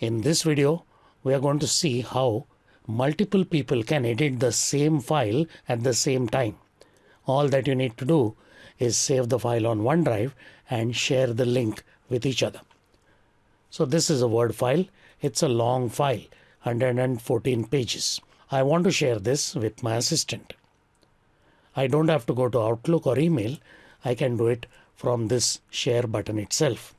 In this video, we are going to see how multiple people can edit the same file at the same time. All that you need to do is save the file on OneDrive and share the link with each other. So this is a Word file. It's a long file, 114 pages. I want to share this with my assistant. I don't have to go to Outlook or email. I can do it from this share button itself.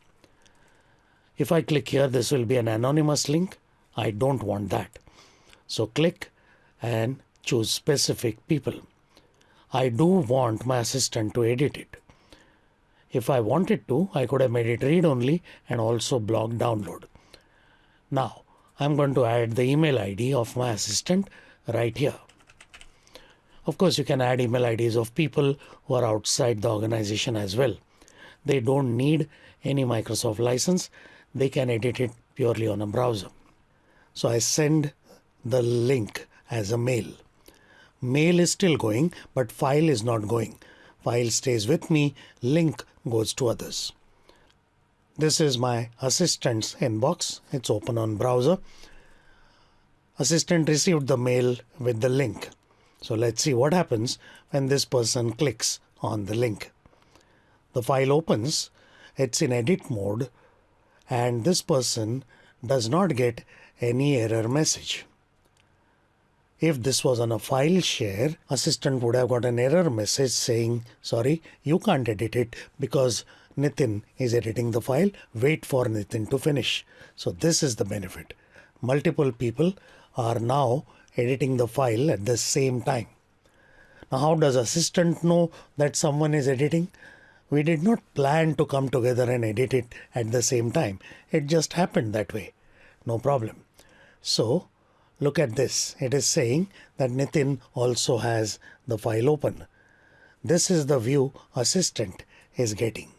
If I click here, this will be an anonymous link. I don't want that. So click and choose specific people. I do want my assistant to edit it. If I wanted to, I could have made it read only and also block download. Now I'm going to add the email ID of my assistant right here. Of course, you can add email IDs of people who are outside the organization as well. They don't need any Microsoft license. They can edit it purely on a browser. So I send the link as a mail. Mail is still going, but file is not going. File stays with me, link goes to others. This is my assistant's inbox. It's open on browser. Assistant received the mail with the link. So let's see what happens when this person clicks on the link. The file opens, it's in edit mode, and this person does not get any error message. If this was on a file share, assistant would have got an error message saying, sorry, you can't edit it because Nitin is editing the file. Wait for Nitin to finish. So this is the benefit. Multiple people are now editing the file at the same time. Now, how does assistant know that someone is editing? We did not plan to come together and edit it at the same time. It just happened that way. No problem. So Look at this. It is saying that Nitin also has the file open. This is the view assistant is getting.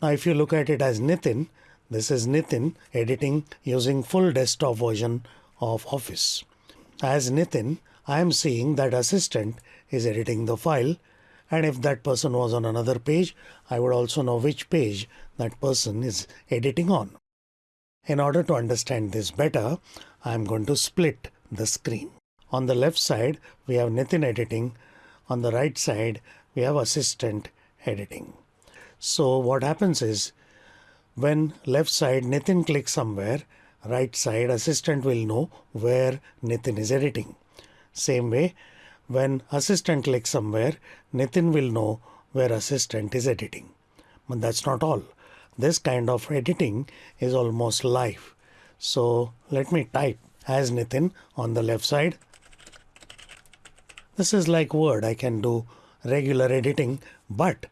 Now if you look at it as Nitin, this is Nitin editing using full desktop version of Office. As Nitin, I am seeing that assistant is editing the file and if that person was on another page, I would also know which page that person is editing on. In order to understand this better, I'm going to split the screen. On the left side, we have Nitin editing. On the right side, we have assistant editing. So what happens is when left side Nitin clicks somewhere, right side assistant will know where Nitin is editing. Same way, when assistant clicks somewhere, Nitin will know where assistant is editing. But that's not all. This kind of editing is almost live. So let me type as Nitin on the left side. This is like Word. I can do regular editing, but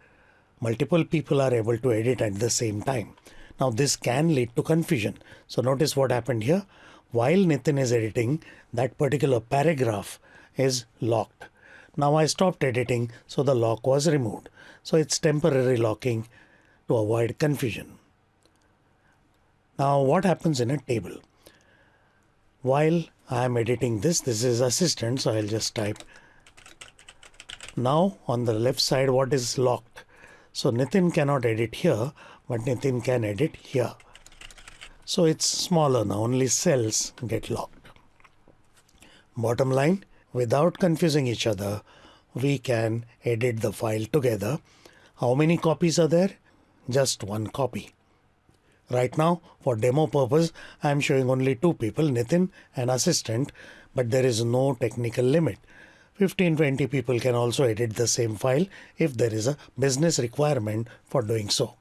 multiple people are able to edit at the same time. Now this can lead to confusion. So notice what happened here. While Nitin is editing, that particular paragraph is locked. Now I stopped editing, so the lock was removed. So it's temporary locking to avoid confusion. Now what happens in a table? While I am editing this, this is assistant, so I'll just type. Now on the left side, what is locked? So Nitin cannot edit here, but Nitin can edit here. So it's smaller now, only cells get locked. Bottom line, without confusing each other, we can edit the file together. How many copies are there? Just one copy. Right now, for demo purpose, I am showing only two people, Nitin and assistant, but there is no technical limit. 15-20 people can also edit the same file if there is a business requirement for doing so.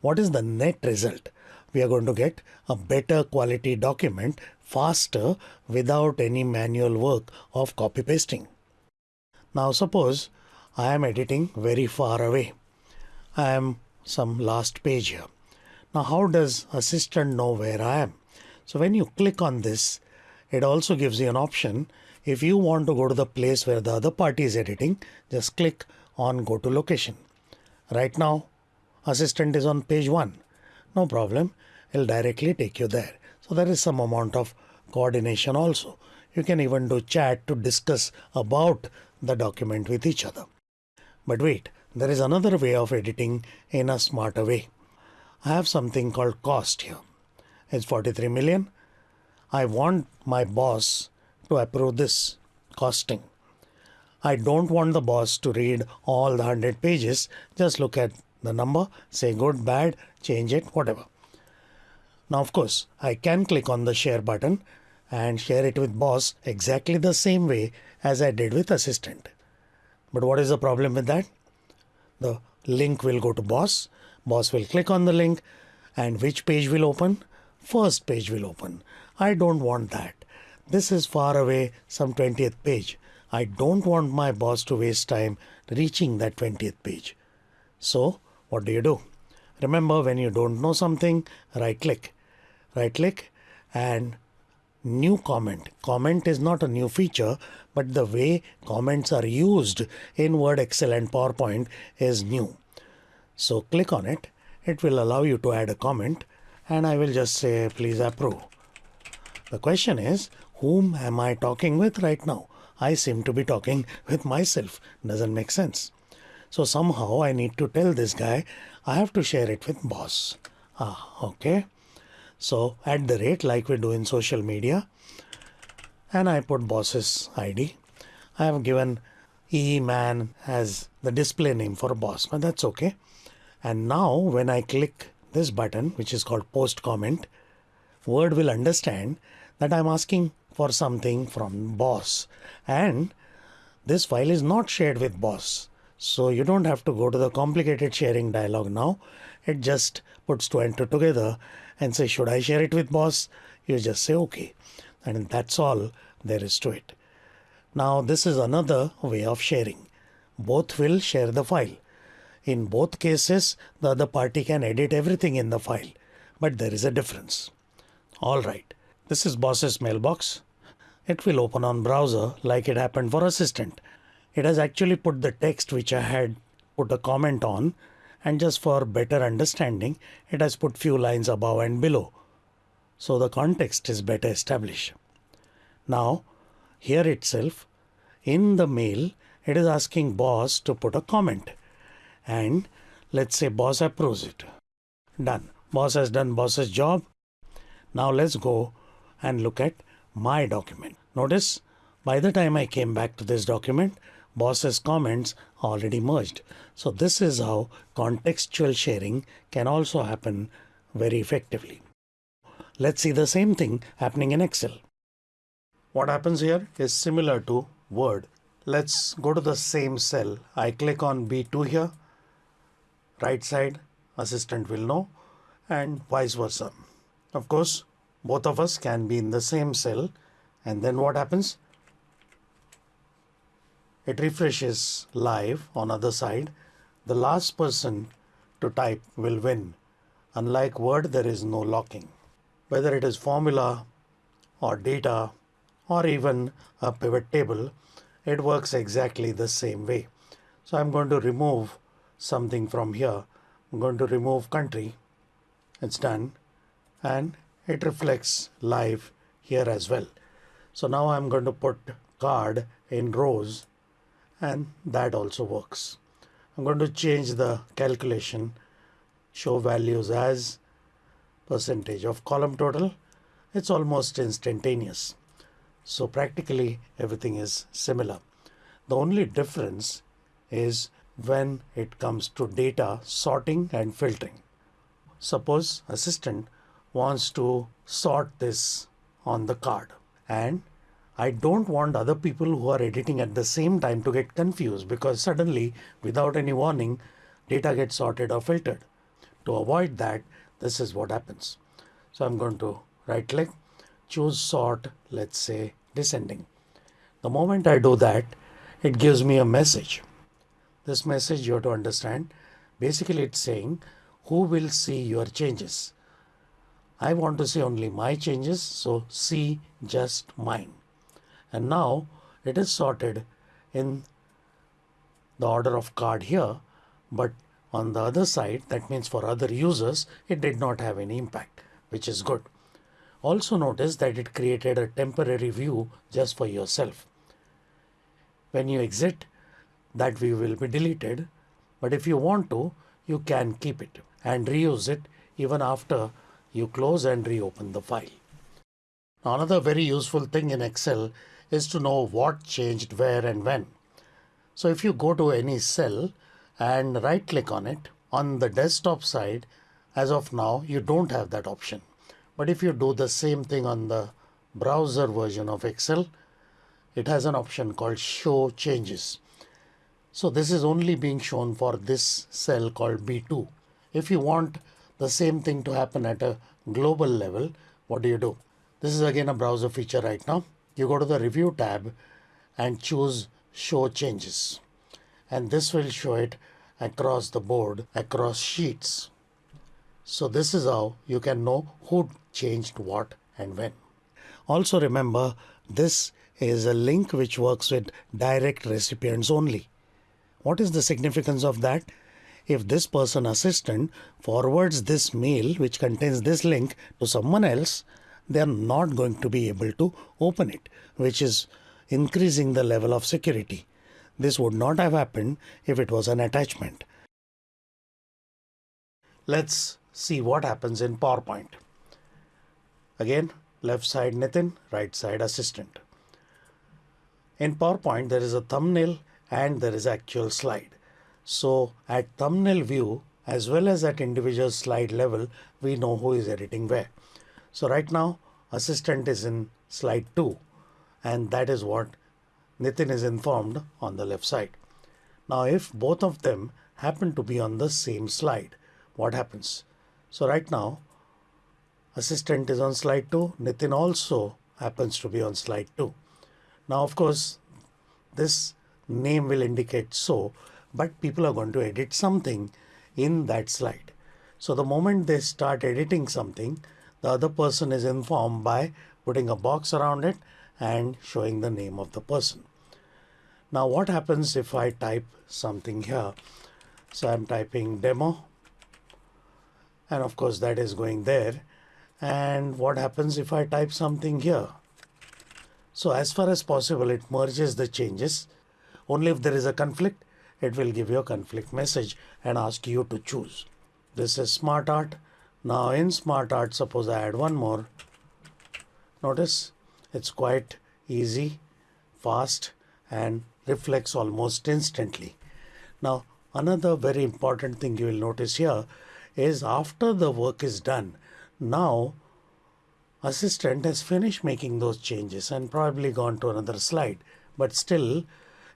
What is the net result? We are going to get a better quality document faster without any manual work of copy pasting. Now suppose I am editing very far away. I am some last page here. Now how does assistant know where I am? So when you click on this, it also gives you an option. If you want to go to the place where the other party is editing, just click on go to location. Right now, assistant is on page one. No problem. It'll directly take you there. So there is some amount of coordination also. You can even do chat to discuss about the document with each other. But wait, there is another way of editing in a smarter way. I have something called cost here. It's 43 million. I want my boss to approve this costing. I don't want the boss to read all the 100 pages. Just look at the number, say good, bad, change it, whatever. Now, of course, I can click on the share button and share it with boss exactly the same way as I did with assistant. But what is the problem with that? The link will go to boss. Boss will click on the link and which page will open? First page will open. I don't want that. This is far away, some 20th page. I don't want my boss to waste time reaching that 20th page. So what do you do? Remember when you don't know something, right click. Right click and new comment. Comment is not a new feature, but the way comments are used in Word, Excel and PowerPoint is new. So click on it. It will allow you to add a comment and I will just say please approve. The question is whom am I talking with right now? I seem to be talking with myself. Doesn't make sense. So somehow I need to tell this guy I have to share it with boss. Ah, okay. So at the rate like we do in social media and I put boss's ID. I have given e man as the display name for boss, but that's okay. And now when I click this button, which is called post comment, Word will understand that I'm asking for something from boss and this file is not shared with boss. So you don't have to go to the complicated sharing dialog now. It just puts two and two together and say, should I share it with boss? You just say, okay. And that's all there is to it. Now this is another way of sharing. Both will share the file. In both cases, the other party can edit everything in the file, but there is a difference. All right, this is boss's mailbox. It will open on browser like it happened for assistant. It has actually put the text which I had put a comment on and just for better understanding it has put few lines above and below. So the context is better established. Now here itself in the mail it is asking boss to put a comment and let's say boss approves it. Done. Boss has done boss's job. Now let's go and look at my document. Notice by the time I came back to this document boss's comments already merged. So this is how contextual sharing can also happen very effectively. Let's see the same thing happening in Excel. What happens here is similar to Word. Let's go to the same cell. I click on B2 here. Right side, assistant will know and vice versa. Of course, both of us can be in the same cell and then what happens? It refreshes live on other side. The last person to type will win. Unlike word there is no locking. Whether it is formula or data or even a pivot table it works exactly the same way. So i'm going to remove something from here. I'm going to remove country. It's done. And it reflects live here as well. So now i'm going to put card in rows and that also works. I'm going to change the calculation show values as percentage of column total. It's almost instantaneous. So practically everything is similar. The only difference is when it comes to data sorting and filtering. Suppose assistant wants to sort this on the card and I don't want other people who are editing at the same time to get confused because suddenly, without any warning, data gets sorted or filtered. To avoid that, this is what happens. So I'm going to right click, choose sort, let's say descending. The moment I do that, it gives me a message. This message you have to understand. Basically, it's saying who will see your changes. I want to see only my changes, so see just mine and now it is sorted in the order of card here but on the other side that means for other users it did not have any impact which is good also notice that it created a temporary view just for yourself when you exit that view will be deleted but if you want to you can keep it and reuse it even after you close and reopen the file. Another very useful thing in Excel is to know what changed where and when. So if you go to any cell and right click on it on the desktop side, as of now, you don't have that option. But if you do the same thing on the browser version of Excel, it has an option called show changes. So this is only being shown for this cell called B2. If you want the same thing to happen at a global level, what do you do? This is again a browser feature right now. You go to the review tab and choose show changes. And this will show it across the board, across sheets. So this is how you can know who changed what and when. Also remember, this is a link which works with direct recipients only. What is the significance of that? If this person assistant forwards this mail which contains this link to someone else, they are not going to be able to open it, which is increasing the level of security. This would not have happened if it was an attachment. Let's see what happens in PowerPoint. Again, left side Nitin, right side assistant. In PowerPoint, there is a thumbnail and there is actual slide. So at thumbnail view, as well as at individual slide level, we know who is editing where. So right now, assistant is in slide 2 and that is what Nitin is informed on the left side. Now if both of them happen to be on the same slide, what happens? So right now, assistant is on slide 2, Nitin also happens to be on slide 2. Now of course, this name will indicate so, but people are going to edit something in that slide. So the moment they start editing something, the other person is informed by putting a box around it and showing the name of the person. Now what happens if I type something here? So I'm typing demo and of course that is going there. And what happens if I type something here? So as far as possible, it merges the changes. Only if there is a conflict, it will give you a conflict message and ask you to choose. This is smart art. Now in smart art, suppose I add one more. Notice it's quite easy, fast and reflects almost instantly. Now another very important thing you will notice here is after the work is done, now assistant has finished making those changes and probably gone to another slide. But still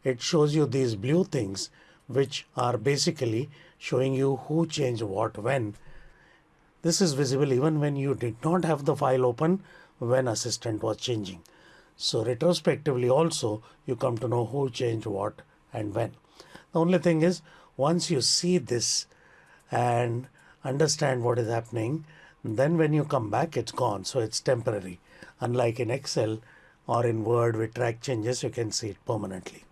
it shows you these blue things which are basically showing you who changed what when. This is visible even when you did not have the file open when assistant was changing. So retrospectively also you come to know who changed what and when. The only thing is once you see this and understand what is happening, then when you come back it's gone. So it's temporary. Unlike in Excel or in Word with track changes, you can see it permanently.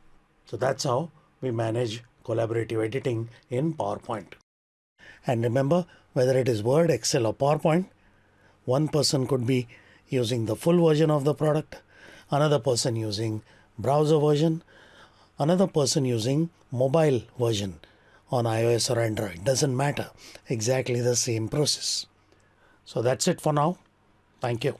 So that's how we manage collaborative editing in PowerPoint. And remember, whether it is Word, Excel or PowerPoint, one person could be using the full version of the product, another person using browser version, another person using mobile version on iOS or Android. Doesn't matter. Exactly the same process. So that's it for now. Thank you.